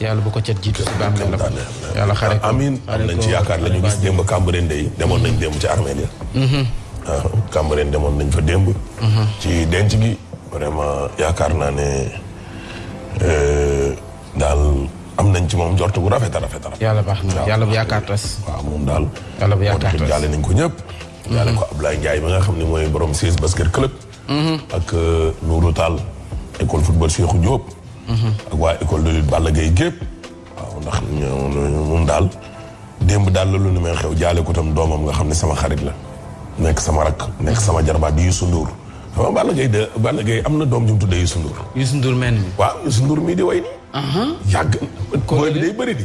yàlla bu ko cat jiitu si baam leen la yàlla xare ko amiin am nañ ci yaakaar la ñu gis démb Cambérène day demoon nañ démb ci armée ya mhm. ah, Cambérène demoon nañ fa démb mhm. ci denc gi vraiment yaakaar naa ne euh, daal am nañ ci moom njort bu rafet a rafet a rafet yàlla baax na yàlla bu yaakaar tas waaw moom daal yàlla bu yaakaar tas jaale nañ ko ñëpp jaale ko Ablaye Ndiaye ba nga xam ne mooy borom siis basket club Mhm. ak euh, Nourou Tall école football Cheikhou Diop. Mhm. ak waa école de lutte Balla Gaye gépp waaw ndax moom daal démb daal la lu ne may xew jaale ko tam doomam nga xam ne sama xarit la nekk sama rakk nekk sama jarbaat di Youssou Ndour waaw Balla Gaye de Balla Gaye am na doom ju mu tuddee Youssou Ndour. Youssou Ndour mel ni. waaw Youssou Ndour mii di way nii. yàgg. kon day bëri di.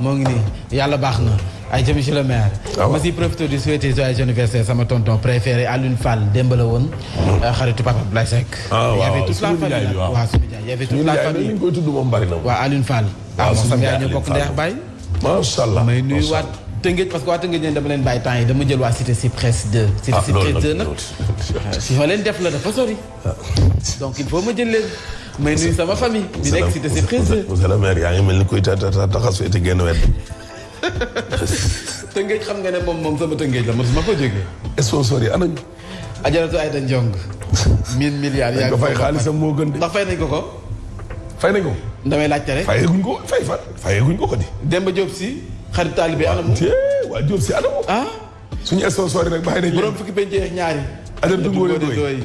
moo ngi nii yàlla baax na ay ca monsieur le maire ah ma si profité di souhaiter joyeux anniversaire sama tonton préféré Alioune Fall démb la woon mm. euh, xaritu papa Abdoulaye Seck ah, y avait toute la famille waaw suñu jaay y avait toute la famille koy tudd moom bari na waaw Alioune Fall ah, waaw moom sama yaay ñoo bokk ndeex baay macha allah may nuyu waat Tëngéej parce que waa Tëngéej ñeen dama leen bàyyi temps yi dama jël waa cité Cyprès 2 cité ah, Cyprès 2 nag si fa leen def la dafa sori Ah. donc il faut ma jël leen. may nuyu sama famille. bi nekk si des président. monsieur le maire yaa ngi mel ni kuy ta ta taxas fee te génn wet. tëngeej xam nga ne moom moom sama tëngeej la man ma ko jógee. sponsor yi anañ. ajaratu Ayda Ndiong. mille milliards yaa ngi ko fay xaalisam moo gën de. ndax fay nañ ko ko. fay nañ ko. damay laajte rek. fayeguñ ko fay fan. fayeguñ ko ko di. Demba Diop si. xarit taalibe anamu. waa Diop si anamu. ah. suñu sponsor rek bàyyi nañ borom fukki penc ak ñaari adam du ngóore doy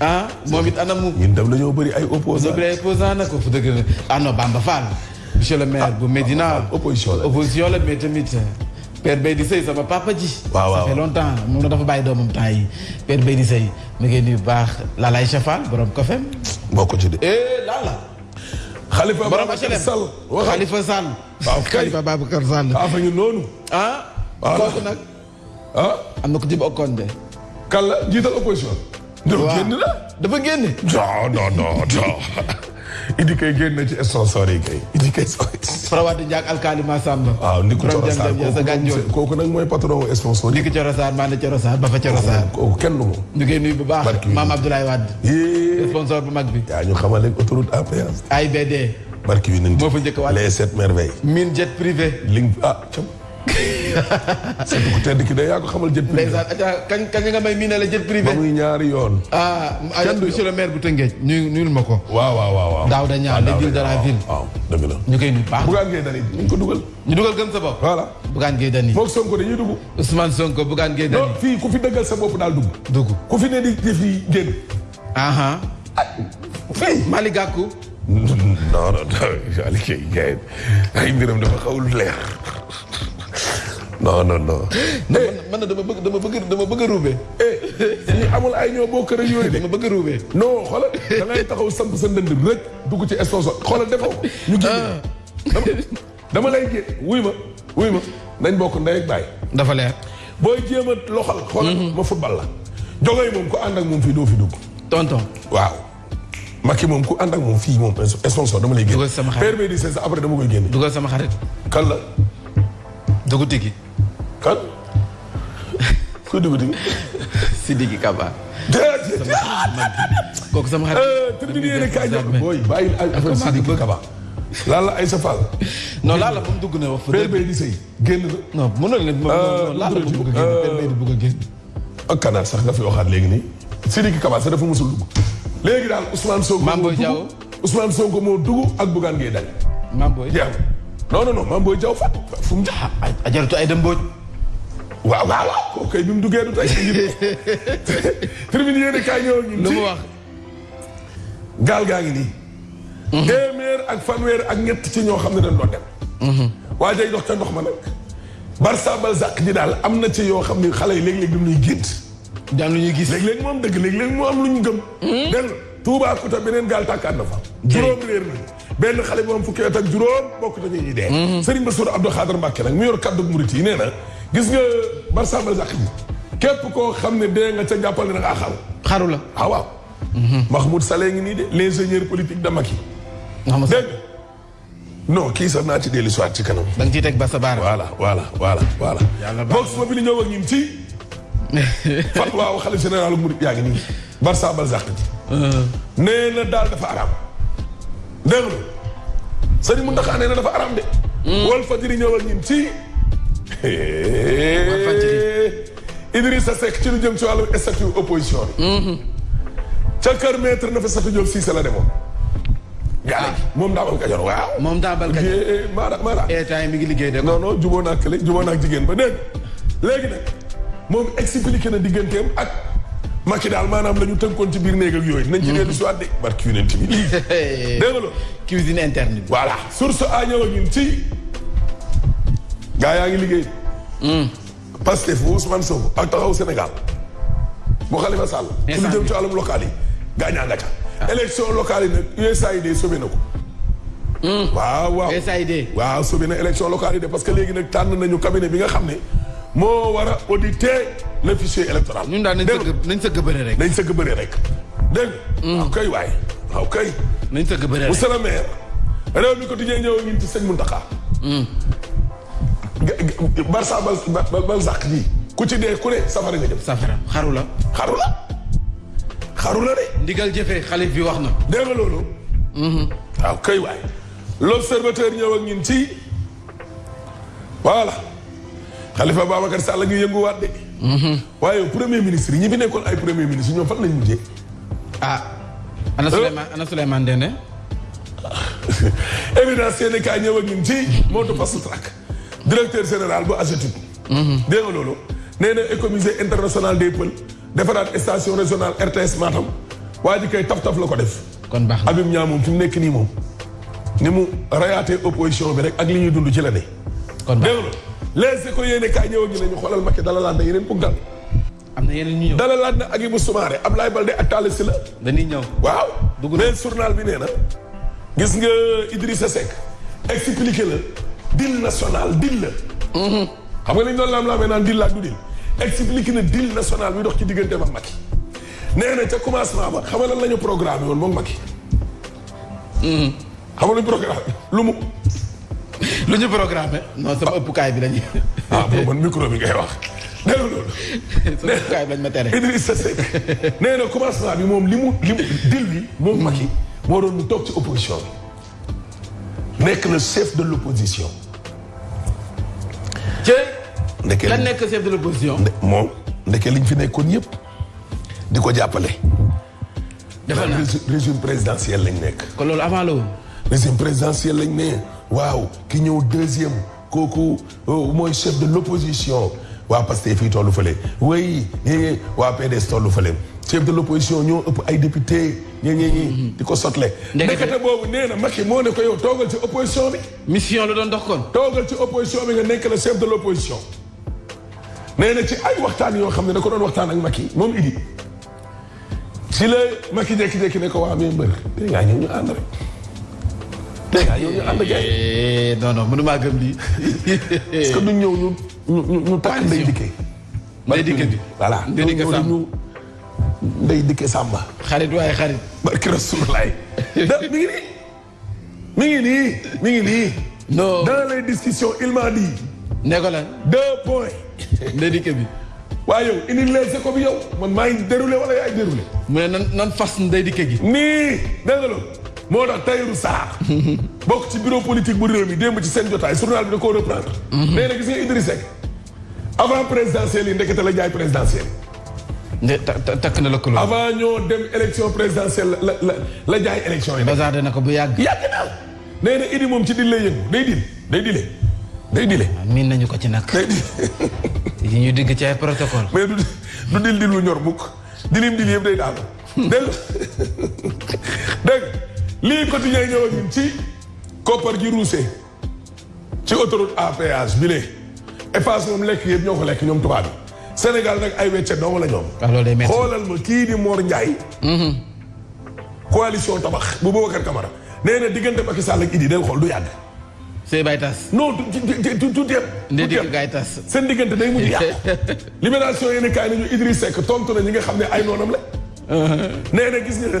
ah moom it anam mu ñun tam dañoo bëri ay opposant bëri ay opposant na ko fu dëgg na ah non Bamba Fall monsieur le maire ah, bu Médina opposition la opposition la mais tamit Père Baye di Sey sama papa ji waaw waaw ça fait longtemps moom la dafa bàyyi doomam temps yi Père Baye di Sey mu ngi nuyu baax Lalaay Chafal borom kofem boo ko ci de eh Lala xalifa borom HLM Sall xalifa Sall waaw kay Khalifa Babacar Sall. ah fa ñu noonu. ah. kooku nag. ah. am na ku jëm okkoon de. kan la jiital opposition. waaw génn la. dafa génn. non non non non. Idi kay génn ci sponsor yi kay. Idi kay sooy. Farawati Ndiak alkaali Massamba. waaw Ndikku Coro Sarr kooku nag mooy patron sponsor yi. Ndikku Coro Sarr maa ne Coro Sarr ba fa Coro Sarr. kooku kenn du moom. ñu koy nuyu bu baax. barki Maam Abdoulaye Wade. sponsor bu mag bi. yaa ñu xamal léegi autoroute à péage. AIBD. barki bi nañ. moo fa njëkk a wàcc les sept merveilles. mine jet privé. ling ah cam. sa dugg tedd ki de yaa ko xamal jet privé. ndeysaan aca kañ kañ nga may miinale jet privé. ba muy ñaari yoon. ah monsieur le maire bu Tëngéej ñu nuyul ma ko. waaw waaw waaw waaw. daaw da ñaar ah, les villes de la ville. waaw dëgg la ñu koy nuyu baax. Bougane Gueye Dany ñu ko dugal. ñu dugal gëm sa bopp. voilà Bougane Gueye Dany. moom Sonko dañuy dugg. Ousmane Sonko Bougane Gueye Dany. non fii ku fi dëggal sa bopp daal dugg. dugg ku fi ne di def yi génn. aha ah, fii Malick Gakou non non Aliou Kay gars ay mbiram dafa xawul leer non non non. man na dama bëgg dama bëgg dama bëgg a ruube. Eh, fii amul ay ñoo bokk rek yooyu de. dama bëgg a ruube. non xoolal da ngay taxaw samp sa ndënd rek dugg ci esposo xoolal defoo ñu génn. Ah. dama lay jé wuy ma wuy ma nañ bokk ndey ak baay. dafa leer. booy jéem a loxal. xoolal mhm. ma football la. jogoy moom ku ànd ak moom fii doo fi dugg. tonton waaw. Macky moom ku ànd ak moom fii moom sponsor dama lay génn. dugal sama xarit père bi di après dama koy génne. dugal sama xarit. kan la. dugg tigi. kan. kuy dugg dugg. Sidiki Kaba. déedéet. kooku sama xarit. Euh, tribune yéen kaay jox booy bàyyi affaire Sidiki Kaba. Lalla Aïssa Fall. non Lalla ba mu dugg na wax. Père Baye di sëy génn la. non mënoon na moom euh, Lalla ba mu bëgg a génn Père Baye di bëgg a génn. Euh, ak Kanaar sax nga fi waxaat léegi nii. Sidiki Kaba sax dafa musul dugg. léegi daal Ousmane Sonko. Mame Boye Diao Ousmane Sonko moo dugg ak Bougane Gueye Dany. Mame Boye Diaw non non non Mame Boye Diaw fa fu mu jaar. Ah, ajaratu ay dem Mbodj. waaw waaw waaw kooku kay bi mu duggee du tey. terminé yéen a kaay ñëw ñu. lu mu wax. gaal gaa ngi nii. Mhm. téeméer ak fanweer ak ñett ci ñoo xam ne dañ doon dem. Mhm. waa jay dox ca ndox ma nag. Barça Balzac ji daal am na ci yoo xam ne xale yi léeg-léeg dañuy gént. daan lu ñuy gis léeg-léeg moom dëgg léeg-léeg moo am lu ñu gëm. Mhm. dégg nga Toubacouta beneen gaal tàkkaat na fa. juróom réer na benn xale bu am fukki at ak juróom bokk na ñuy dee. Mhm. Serigne Bassirou Abdou Khadre Mbacké nag mu yor kaddu murit yi nee na gis nga Barça Balzac bi képp koo xam ne dee nga ca jàppal ne da ngaa xaru. xaru la ah waaw. Mhm. Mahmoud Saleh ngi nii de l'ingénieur politique de Macky. dégg non kii sax naa ci dellu si ci kanam. da nga ciy teg basa baara. voilà voilà voilà voilà. yàlla baax na bi ñëw ak ñun ci. fatwa wu xalif général Mouride yaa ngi nii. Barça Balzac ji. Uh-huh. nee na daal dafa araam. dégg nga sëriñ Mountakha nee na dafa araam de. Hmm. Walfadjri ñëw ak ñun ci. Idrissa Seck ci lu jëm ci wàllu statut opposition bi. Mhm. ca kër maître na fa Sata Diop Cissé la demoon. gaa ah. moom daabal kajoor waaw. moom daabal kajoor eh, eh, maanaam maanaam. Eh, état yi mi ngi liggéey de. non non jubóo naa kële jubóo naa jigéen ba dégg léegi nag moom expliqué na digganteem ak Macky daal maanaam la ñu tënkoon ci biir néeg ak yooyu. nañ ci dellu si waat de barki yonent bi. dégg nga loolu. cuisine interne bi. voilà source a ñëw ak ñun ci. gaa yaa ngi liggéey. Hmm. Pastef bu Ousmane Sonko ak taxaw Sénégal bu Khalifa Sall. ci lu jëm ci wàllum local yi gaañaa nga ca. Ah. élection locale yi nag USAID sauvé na ko. Hmm. waaw waaw USAID. waaw sauvé na élection locale yi de parce que léegi nag tànn nañu cabinet bi nga xam ne moo war a auditer le fichier électoral. ñun daal nañ sëgg nañ sëgg bëre rek. nañ sëgg bëre rek dégg nga. Hmm. waaw kay waay waaw kay. nañ sëgg bëre rek monsieur le maire. réew mi quotidien ñëw ngi ci sëñ Mountakha. Hmm. Barça bal bal sàq ji ku ci dee ku ne safara nga jëm. safara xaru la. xaru la xaru la de. ndigal jëfee xalif bi wax na. dégg nga loolu. Mhm. waaw kay waay. l'observateur ñëw ak ñun ci voilà Khalifa Babacar Sall ngi yënguwaat de. Mhm. waaye premier ministre yi ñi fi nekkoon ay premier ministre ñoom fan lañ mujjee. ah. ana euh? Souleymane ana Souleymane Dende. évidence seen i kaay ñëw ak ñun ci moto fast track directeur général bu AGETIP. Mhm. dégg nga loolu nee na écomusée international des Pôles defaraat station régionale RTS Matam waa ji kay taf taf la ko def. kon baax na Habib Niang moom fi mu nekk nii moom. ni mu rayaatee opposition bi rek ak li ñuy dund ci la ne. kon baax na dégg nga les éco yéen a kaay ñëw ak ñu ne ñu xoolal Macky dala laa da yeneen puggal am na yeneen ñu ñëw dalalaat na Agibou Soumaré Ablaye Balde ak Talla Sylla. dañuy ñëw waaw. dugg mais journal bi nee na. gis nga Idrissa Seck expliqué la deal national deal la. Mhm. xam nga li ñu doon laam-laamee naan deal la ak du deal expliqué na deal national bi dox ci diggante ba Macky nee na ca commencement ba xam nga lan la ñu programme woon moom Macky. xam nga programme lu mu. lu ñu programmé. non sama ah. ëppukaay bi lañuy. ah boobu man micro bi ngay wax. nee na loolu. sama ëppukaay bi lañ ma tere. Idrissa Seck nee na commencement bi moom li mu li mu dil bi moom Macky moo doon mu toog ci opposition bi. nekk le chef de l' opposition. ci. ndeke lan nekk chef de l' opposition. moom ndeke liñ fi nekkoon yëpp di ko jàppale. defal naa régime présidentiel lañ nekk. kon loolu avant la woon. régime présidentiel lañ ne waaw ki ñëw deuxième kooku euh, mooy chef de l'opposition waa Pastef fii tollu fële oui ñi waa PDS tollu fële chef de l'opposition ñoo ëpp ay député ñi ñi ñi mhm. di ko sotle ndekete boobu nee na Macky moo ne ko yow toogal ci opposition bi mission la doon dox kon toogal ci opposition bi nga nekk la chef de l'opposition nee na ci ay waxtaan yoo xam ne da ko doon waxtaan ak Macky moom idi si la ma ki jékki-jékki ne ko waa mais mbër tey ngaa ñëw ñu ànd rek tey ngaa ñëw ñu ànd gars yi eh, non non mënu maa gëm lii est-ce que duñ ñëw ñu ñu ñu takk nday dikkee nday dikkee bi voilà nday dikkee sàmm ñu nday dikkee sàmba xarit waaye xarit barki rasulaay da mi ngi nii mi ngi nii mi ngi nii. non dans les discussions il m'a dit. ne ko lan deux points. ndédike bi. waaye yow indi les échos bi yow man maa ngi déroulé wala yaay déroulé. mu ne nan nan fas ndédike gi. nii dégg nga loolu. moo tax Tahirou Sarr. bokk ci bureau politique bu réew mi démb ci seen jotaay journal bi da koo reprendre. Mhm. nee na gis nga Idriss Seck avant présidentielle yi ndekete la jaay présidentielle. nde takk na la ko avant ñoo dem élection présidentielle la la la jaay élection yi. bazar na ko bu yàgg. yàgg naa nee na Idi moom ci dil lay yëngu day dil day dile day dile. Ah, miin nañu ko ci nag. day dil. yi ñu digg ci ay protocole. mais du du dil dil lu ñor mukk dilim dil yëpp day daal dégg dégg lii quotidien ñëw ak ñun ci koppar gi ruusee. ci autoroute à péage bi lee Eiffage moom lekk yëpp ñoo ko lekk ñoom tubaab bi Sénégal nag ay wecce dong la ñoom. Ah, xoolal ma kii di Mor Ndiaye. Mm-hmm. coalition tabax bu Boubacar Camara nee na diggante Macky Sall ak Idi del xool du yàgg. sëy bay tas. non tu tu tu tu ndéedéet gaay tas seen diggante day mujj yàqu. libération yéen a kaay nañu Idriss Seck tontu na ñi nga xam ne ay noonam la. Uh-huh. nee na gis nga.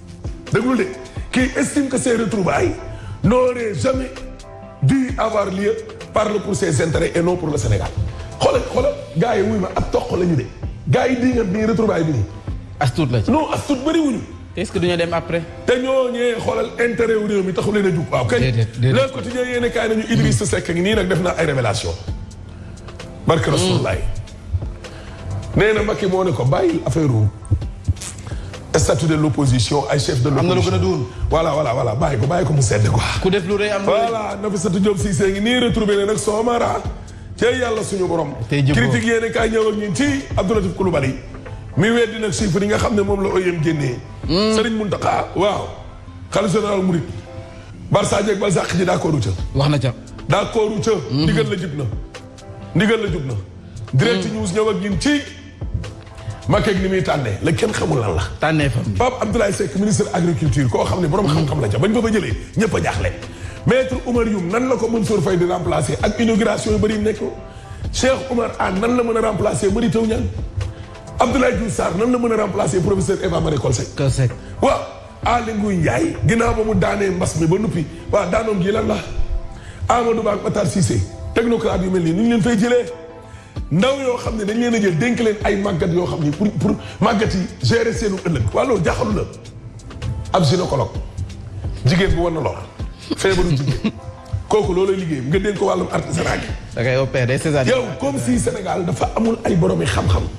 déglu de qui estime que ces retrouvailles n'auraient jamais dû avoir lieu parle pour ses intérêts et non pour le Sénégal xoolal xoolal gars yi wuy ma ab toq la ñu de gars yi di nga nii retrouvaille bi nii. as tuut la ci non as tuut bëri wuñu. est-ce que duñu dem après. te ñooñee xoolal intérêt wu réew mi taxu leen a jug. waaw kay le quotidien yéen a kaay nañu Idrissa Seck ngi nii nag def naa ay révélation barke hmm. Rasulullah nee na Macky moo ne ko bàyyi affaire statut de l' opposition ay chef de l' opposition am na lu gën a duun. voilà voilà voilà bàyyi ko bàyyi ko mu sedd quoi. ku def lu rëy am na voilà Nafissatou Diop Cissé ngi nii retrouvé ne nag Soomara. cey yàlla suñu borom. tey jubóo critique yéen kaay ñëw ak ñun ci Abdou Latif Coulibaly. mi weddi nag chiffre yi nga xam ne moom la OIM génnee. Hmm. Serigne Mountakha waaw. xalifa général Mouride. Barça jeeg Balzac ji d' accord ca. wax na ca. d' accord ca. Hmm. digal la jib na. ndigal la jub na. direct hmm. news ñëw ak ñun ci. Macky ak ni muy tànnee la kenn xamul lan la. tànnee fam Pape Abdoulaye Seck ministre agriculture koo xam ne borom xam-xam la ca bañ ko fa jëlee ñëpp a jaaxle. maître Oumar Youm nan la ko Mansour Faye di remplacer ak inauguration yu bëri yu nekk Cheikh Oumar Anne nan la mën a remplacer Mary Teuw Niane Abdoulaye Diouf Sarr nan la mën a remplacer professeur Eva Marie Coll Seck. Coll Seck waaw. Aly Ngouille Ndiaye ginnaaw ba mu daanee mbas mi ba nuppi waa daanoom gi lan la Amadou Ba ak Matar Cissé technocrate yu mel nii nu ñu leen fay jëlee ndaw yoo xam ne dañ leen a jël dénk leen ay màggat yoo xam ni pour pour màggat yi gérer seenu ëllëg waa loolu jaaxalu la ab gynécologue jigéen bu war na lor feebaru jigéen kooku loolay liggéey nga dénk ko wàllum artisanat gi. da ngay opéré césar yow comme si Sénégal dafa amul ay boromi xam-xam.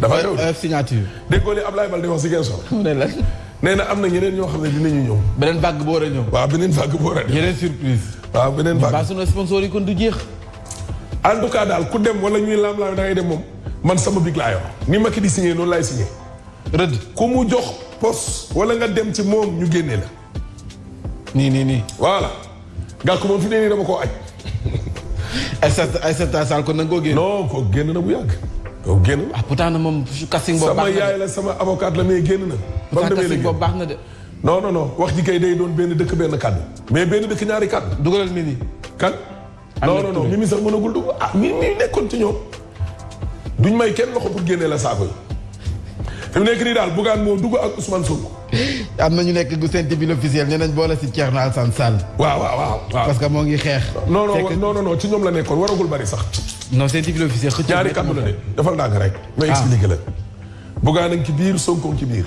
dafa réew euh, signature. déggoo li Ablaye Baldé wax si kenn solo. mu ne lan. nee na am na ñeneen ñoo xam ne dinañu ñëw. beneen vague bu war a ñëw. waaw beneen vague bu war a ñëw. yeneen surprise. waaw beneen vague. mbaa sunu sponsor yi kon du jeex. en tout cas daal ku dem wala ñuy laam-laam da ngay dem moom man sama big laa yor ni ma ki di signé noonu laay signé. rëdd ku mu jox poste wala nga dem ci moom ñu génnee la. nii nii nii voilà gàll ko moom fi ne nii dama koo aj Aïssata Aïssata Sall kon nag koo génn non koo génn na bu yàgg koo génn na ah pourtant na moom casting boobu sama yaay la sama avocate la mais génn na ba mu demee boobu baax na de non non non wax ji kay day doon benn dëkk benn kàddu mais benn dëkk ñaari kàddu dugalal mini kan non non non Mimi sax mënagul dugg ah Mimi nekkoon ci ñoom duñ may kenn loxo pour génnee la saako yi fi mu nekk nii daal Bougane moo dugg ak Ousmane Sonko. am na ñu nekk gu seen bi l'officiel nee nañ boole si Thierno Alassane Sall. waaw waaw waaw. parce que moo ngi xeex. non non non non ci ñoom la nekkoon waragul bari sax. non seen bi l'officiel. ñaari kàddu la de defal naa ko rek. ma ah. expliqué la. Bougane a ngi ci biir Sonko ci biir.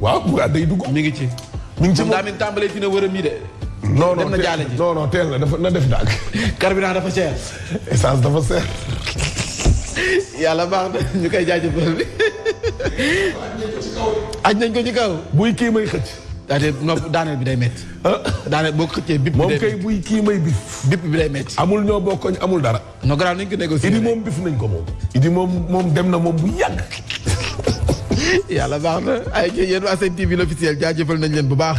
waaw Bougane day dugg. mi ngi ci. mi ngi ci moom daa mel tàmbalee fi ne wërëm yi de. non non non non teel na dafa na def daag. carburant dafa cher. essence dafa cher. yàlla baax na ñu koy jaajëfal bi. aj nañ ko ci kaw. buy kii may xëcc. daaneel nopp daaneel bi day métti. Ah. daaneel boo ko xëccee bip bi day métti moom kay buy kii may bip. bip bi day métti. amul ñoo bokkoñ amul dara. non grand nañ ko négocier. Idi moom bif nañ ko moom. Idi moom moom dem na moom bu yàgg. yàlla baax na ay yéen waa seen TV l'officiel jaajëfal nañ leen bu baax.